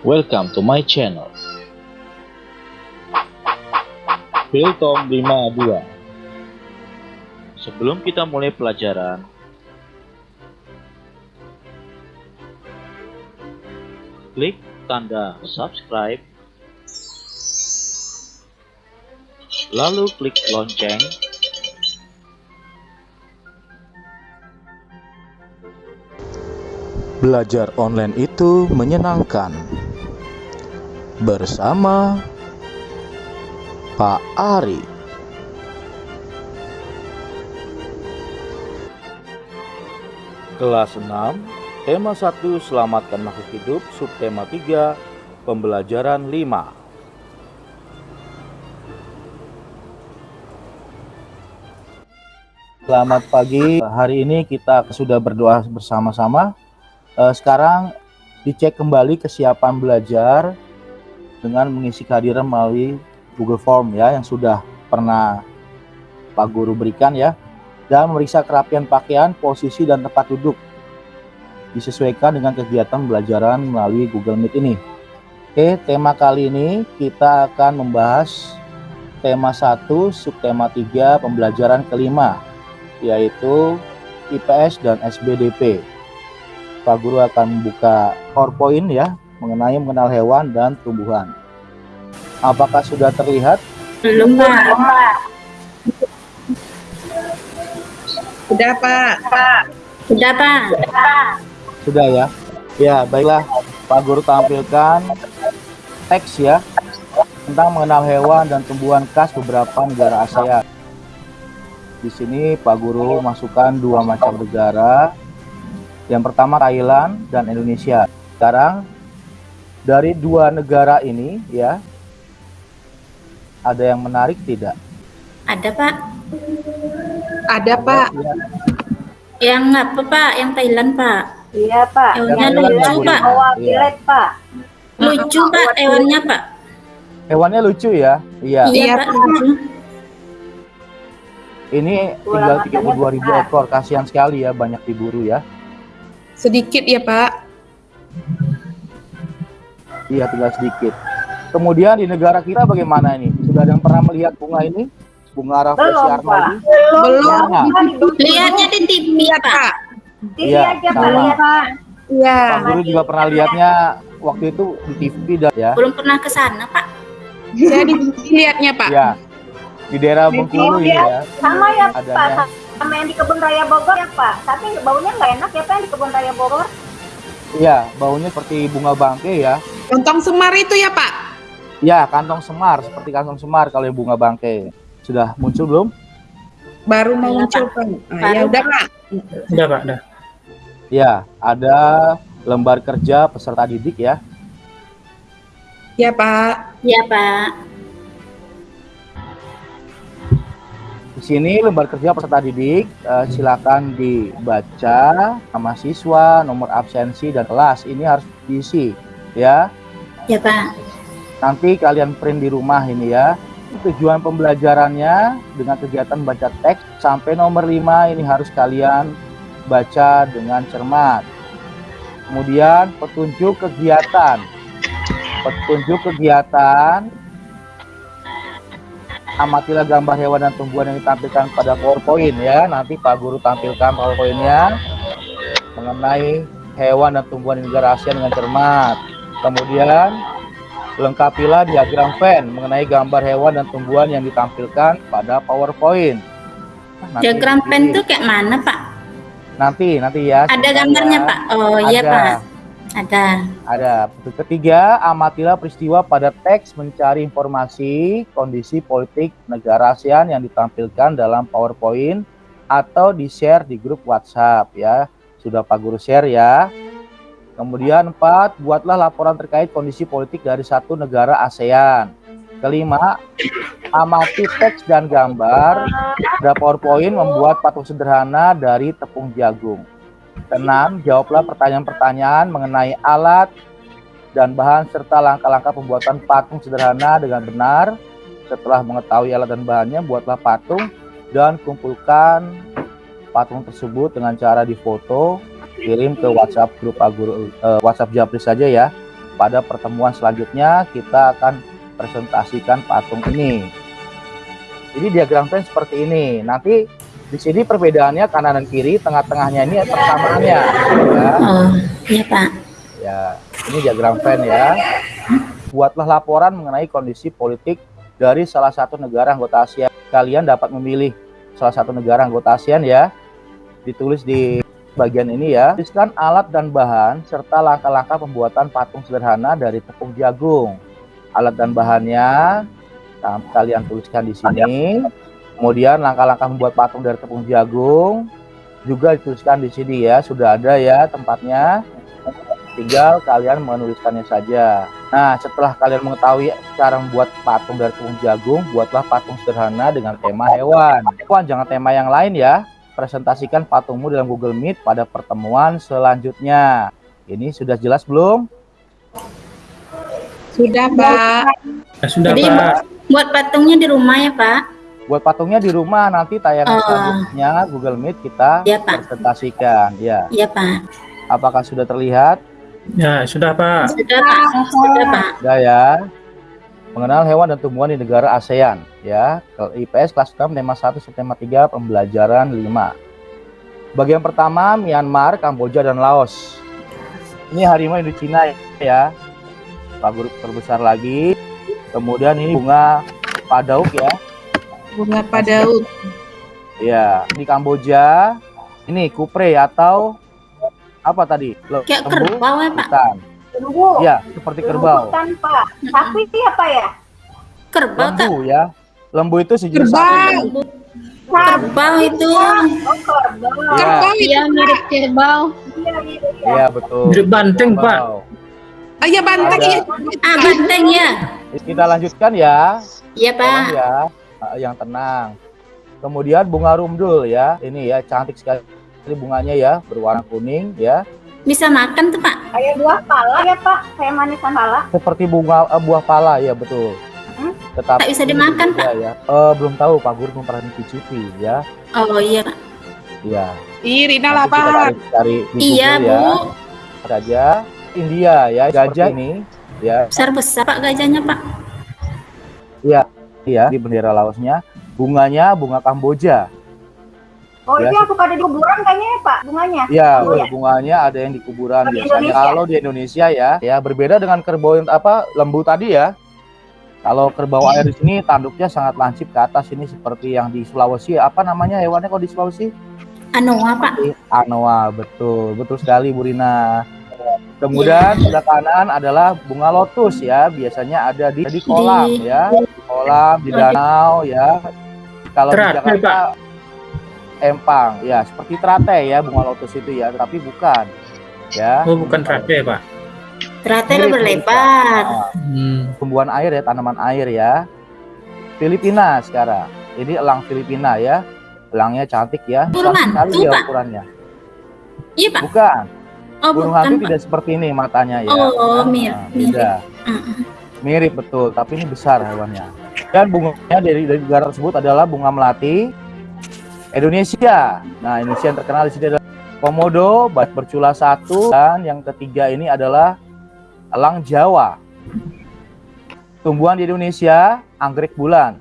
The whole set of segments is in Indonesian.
Welcome to my channel. Piltom 52 Sebelum kita mulai pelajaran, klik tanda subscribe, lalu klik lonceng, Belajar online itu menyenangkan. Bersama Pak Ari. Kelas 6, tema 1 Selamatkan makhluk hidup, subtema 3 Pembelajaran 5. Selamat pagi. Hari ini kita sudah berdoa bersama-sama. Eh, Sekarang dicek kembali kesiapan belajar dengan mengisi kehadiran melalui Google Form ya yang sudah pernah Pak Guru berikan ya dan memeriksa kerapian pakaian, posisi dan tempat duduk disesuaikan dengan kegiatan pembelajaran melalui Google Meet ini. Oke, tema kali ini kita akan membahas tema 1, subtema 3, pembelajaran kelima yaitu IPS dan SBDP. Pak Guru akan membuka PowerPoint ya mengenai mengenal hewan dan tumbuhan. Apakah sudah terlihat? Belum, Pak. Udah Pak. Sudah, Pak. Sudah ya? Ya, baiklah. Pak Guru tampilkan teks ya tentang mengenal hewan dan tumbuhan khas beberapa negara ASEAN. Di sini Pak Guru masukkan dua macam negara. Yang pertama Thailand dan Indonesia. Sekarang dari dua negara ini ya ada yang menarik tidak? Ada, Pak. Ada Pak. Ya, Yang apa, Pak? Yang Thailand, Pak. Iya Pak. Hewannya Yang lucu, Thailand, Pak. Iya. bilet Pak. Lucu, Pak, hewannya, Pak. Hewannya lucu ya? Iya. Iya, Pak. Pak. lucu. Ini tinggal 32 ribu ekor. Kasihan sekali ya, banyak diburu ya. Sedikit ya Pak. Iya, tinggal sedikit. Kemudian di negara kita bagaimana ini? Sudah ada yang pernah melihat bunga ini? Bunga Rafflesia Belum Pak. arnoldii? Belum. Mana? Lihatnya di TV, Iya Pak. TV Iya, aja sama. Pak lihat Pak. Iya. Pak Guru juga pernah lihatnya waktu itu di TV dan ya. Belum pernah ke sana, Pak. Saya di lihatnya Pak. Ya. Di daerah Bengkulu ini ya. Sama ya Pak. Sama yang di kebun raya Bogor ya Pak. Tapi baunya nggak enak ya Pak yang di kebun raya Bogor. Iya, baunya seperti bunga bangke ya. Lontong semar itu ya Pak. Ya, kantong semar seperti kantong semar kalau yang bunga bangke. Sudah muncul belum? Baru mau Iya, muncul Pak. Pak. Ah, ya udah Pak. Udah Pak, udah. Ya, ada lembar kerja peserta didik ya. Ya Pak. Iya, Pak. Di sini lembar kerja peserta didik, eh, silakan dibaca nama siswa, nomor absensi dan kelas. Ini harus diisi ya. Iya, Pak. Nanti kalian print di rumah ini ya. Tujuan pembelajarannya dengan kegiatan baca teks sampai nomor 5 ini harus kalian baca dengan cermat. Kemudian petunjuk kegiatan. Petunjuk kegiatan amatilah gambar hewan dan tumbuhan yang ditampilkan pada PowerPoint ya. Nanti Pak Guru tampilkan PowerPoint-nya mengenai hewan dan tumbuhan di negara ASEAN dengan cermat. Kemudian lengkapilah diagram Venn mengenai gambar hewan dan tumbuhan yang ditampilkan pada PowerPoint. Nanti Diagram di- pen tuh kayak mana, Pak? Nanti, nanti ya. Ada gambarnya, ya. Pak. Oh, iya. Pak. Ada. Ada. Ketiga, amatilah peristiwa pada teks mencari informasi kondisi politik negara ASEAN yang ditampilkan dalam PowerPoint atau di-share di grup WhatsApp ya. Sudah Pak Guru share ya. Kemudian empat, buatlah laporan terkait kondisi politik dari satu negara ASEAN. Kelima, amati teks dan gambar pada PowerPoint membuat patung sederhana dari tepung jagung. Keenam, jawablah pertanyaan-pertanyaan mengenai alat dan bahan serta langkah-langkah pembuatan patung sederhana dengan benar. Setelah mengetahui alat dan bahannya, buatlah patung dan kumpulkan patung tersebut dengan cara difoto, kirim ke WhatsApp grup Pak Guru, eh, WhatsApp Japri saja ya. pada pertemuan selanjutnya kita akan presentasikan patung ini. Jadi diagram pen seperti ini. Nanti di sini perbedaannya kanan dan kiri, tengah-tengahnya ini persamaannya. Ya. Oh, iya Pak. ya, ini diagram pen ya. Buatlah laporan mengenai kondisi politik dari salah satu negara anggota ASEAN. Kalian dapat memilih salah satu negara anggota ASEAN ya. Ditulis di bagian ini ya. Tuliskan alat dan bahan serta langkah-langkah pembuatan patung sederhana dari tepung jagung. Alat dan bahannya nah, kalian tuliskan di sini. Kemudian langkah-langkah membuat patung dari tepung jagung juga dituliskan di sini ya. Sudah ada ya tempatnya. Tinggal kalian menuliskannya saja. Nah, setelah kalian mengetahui cara membuat patung dari tepung jagung, buatlah patung sederhana dengan tema hewan. Hewan jangan tema yang lain ya. Presentasikan patungmu dalam Google Meet pada pertemuan selanjutnya. Ini sudah jelas belum? Sudah Pak. Ya, sudah Jadi Pak. buat patungnya di rumah ya Pak. Buat patungnya di rumah nanti tayangan Oh. selanjutnya Google Meet kita Iya Pak. presentasikan. Ya, Iya Pak. apakah sudah terlihat? Ya, sudah Pak. Sudah Pak. Sudah Pak. Sudah ya. Mengenal hewan dan tumbuhan di negara ASEAN ya. Ke- IPS kelas 6 tema 1 tema 3 pembelajaran 5. Bagian pertama Myanmar, Kamboja dan Laos. Ini harimau Indochina ya. Pak Guru terbesar lagi. Kemudian ini bunga padauk ya. Bunga padauk. Ya, di Kamboja ini kupre atau apa tadi? Kayak kerbau ya Pak. Bukan. Tunggu. Ya, seperti kerbau. Bukan Pak. Sapi apa ya? Kerbau. Lembu ya. Lembu itu sejenis Kerbau. sapi. Kerbau itu. Oh kerbau. Ya, Kerbau itu. Iya mirip kerbau. Iya iya iya. iya betul. Mirip banteng, Pak. Oh iya banteng ya. Ah banteng ya. Kita lanjutkan ya. Iya Pak. Ya, Ah, yang tenang. Kemudian bunga rumdul ya. Ini ya cantik sekali bunganya ya, berwarna kuning ya. Bisa makan tuh Pak. Kayak buah pala ya Pak. Kayak manisan pala. Seperti bunga eh, buah pala ya, betul. Hmm? Tetapi Tak bisa dimakan, berbeda, ya. Eh, belum tahu Pak Guru belum pernah mencicipi ya. Oh iya Pak. Iya. Ih Rina Nanti kita lapar. cari, cari di Iya Google ya. Bu. Saja India ya, gajah ini ya. Besar besar Pak gajahnya Pak. Iya, di bendera Laosnya. Bunganya bunga Kamboja. Oh Ya, itu yang suka ada di kuburan kayaknya ya Pak. Bunganya. Iya, Oh, ya. bunganya ada yang di kuburan Di biasanya. Indonesia. Kalau di Indonesia ya, ya berbeda dengan kerbau yang apa lembu tadi ya. Kalau kerbau air di sini tanduknya sangat lancip ke atas ini seperti yang di Sulawesi. Apa namanya hewannya kalau di Sulawesi? Anoa Pak. Anoa, betul, betul sekali Bu Rina. Kemudian sebelah kanan adalah bunga lotus ya, biasanya ada di, di kolam Di- ya, di kolam, di danau ya. Kalau di Jakarta empang, ya seperti teratai ya bunga lotus itu ya, tapi bukan ya. Oh, bukan teratai, Pak. Teratai Mirip berlebar. Hmm. tumbuhan air ya, tanaman air ya. Filipina sekarang. Ini elang Filipina ya. Elangnya cantik ya. Besar sekali Pak. ukurannya. Iya Pak. Bukan. Oh Burung hantu tidak seperti ini matanya ya. Oh mirip. Nah, mirip. beda. Mm-mm. Mirip betul, tapi ini besar hewannya. Dan bunganya dari, dari negara tersebut adalah bunga melati Indonesia. Nah, Indonesia yang terkenal di sini adalah komodo, bat bercula satu, dan yang ketiga ini adalah elang Jawa. Tumbuhan di Indonesia, anggrek bulan,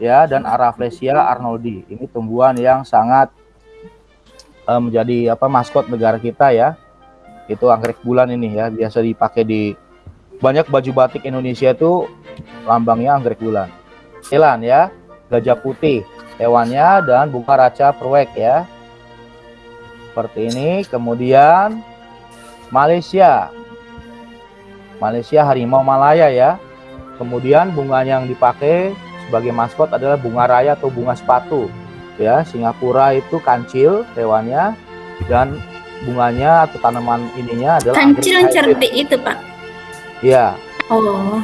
ya, dan Araflesia arnoldi. Ini tumbuhan yang sangat eh, menjadi apa maskot negara kita ya. Itu anggrek bulan ini ya, biasa dipakai di banyak baju batik Indonesia itu lambangnya anggrek bulan. Selan ya, gajah putih hewannya dan bunga raca perwek ya. Seperti ini. Kemudian Malaysia. Malaysia harimau Malaya ya. Kemudian bunganya yang dipakai sebagai maskot adalah bunga raya atau bunga sepatu. Ya, Singapura itu kancil hewannya dan bunganya atau tanaman ininya adalah Kancil yang cerdik itu Pak. Iya. Oh.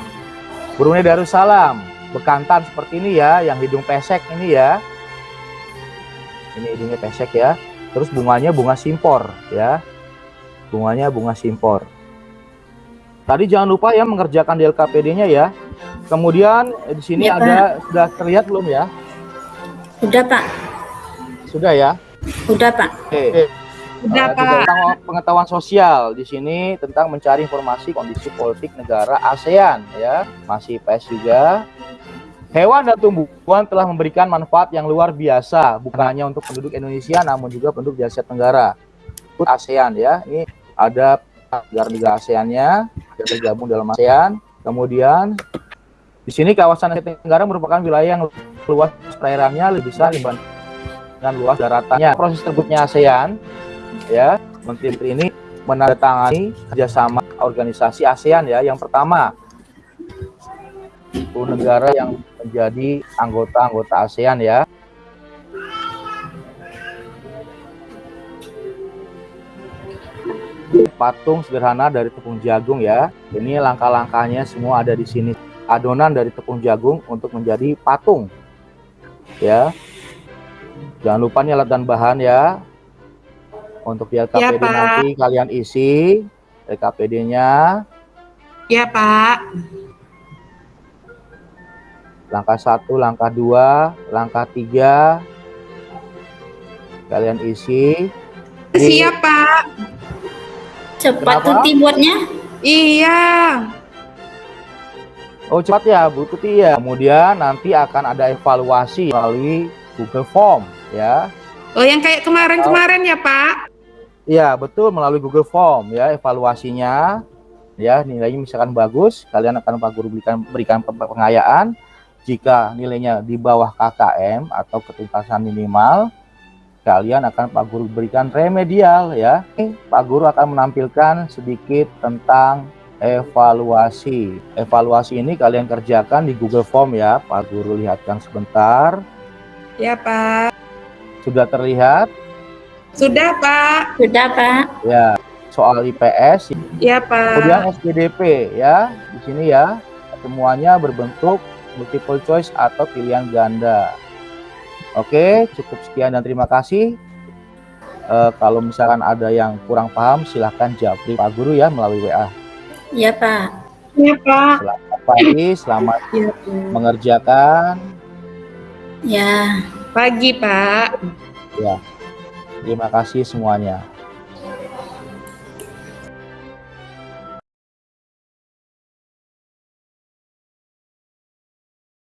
Brunei Darussalam, bekantan seperti ini ya, yang hidung pesek ini ya. Ini hidungnya pesek ya. Terus bunganya bunga simpor ya. Bunganya bunga simpor. Tadi jangan lupa ya mengerjakan di LKPD-nya ya. Kemudian eh, di sini Ya, ada sudah terlihat belum ya? Udah Pak. Sudah ya. Udah Pak. Oke. Udah, juga Pak. tentang pengetahuan sosial. Di sini tentang mencari informasi kondisi politik negara ASEAN ya. Masih PS juga. Hewan dan tumbuhan telah memberikan manfaat yang luar biasa bukan hanya untuk penduduk Indonesia namun juga penduduk di Asia Tenggara. Ikut ASEAN ya. Ini ada negara-negara ASEANnya yang tergabung dalam ASEAN. Kemudian di sini kawasan Asia Tenggara merupakan wilayah yang luas perairannya lebih besar dibandingkan luas daratannya. Proses terbitnya ASEAN ya menteri-menteri ini menandatangani kerjasama organisasi ASEAN ya. Yang pertama 10 negara yang menjadi anggota-anggota ASEAN ya. Patung sederhana dari tepung jagung ya. Ini langkah-langkahnya semua ada di sini. Adonan dari tepung jagung untuk menjadi patung. Ya. Jangan lupa nih alat dan bahan ya untuk di LKPD Pak. nanti kalian isi LKPD-nya Ya, Pak. langkah satu, langkah dua, langkah tiga kalian isi Siap, Pak. Cepat Kenapa? tuti buatnya. Iya. Oh cepat ya Bu Tuti ya kemudian nanti akan ada evaluasi melalui Google Form ya Oh, yang kayak kemarin-kemarin ya, Pak. Iya betul melalui Google Form ya evaluasinya. Ya nilainya misalkan bagus kalian akan Pak Guru berikan berikan pe- pengayaan. Jika nilainya di bawah KKM atau ketuntasan minimal kalian akan Pak Guru berikan remedial ya. Pak Guru akan menampilkan sedikit tentang evaluasi. Evaluasi ini kalian kerjakan di Google Form ya. Pak Guru lihatkan sebentar. Ya, Pak. sudah terlihat Sudah, Pak. Sudah, Pak. ya soal IPS Ya, Pak. Kemudian SPDP ya, di sini ya semuanya berbentuk multiple choice atau pilihan ganda. Oke, cukup sekian dan terima kasih. Eh, kalau misalkan ada yang kurang paham, silahkan japri Pak Guru ya melalui WA. Ya, Pak. Ya, Pak. Selamat pagi, selamat Ya, Pak. mengerjakan. Ya. Pagi, Pak. Terima kasih semuanya.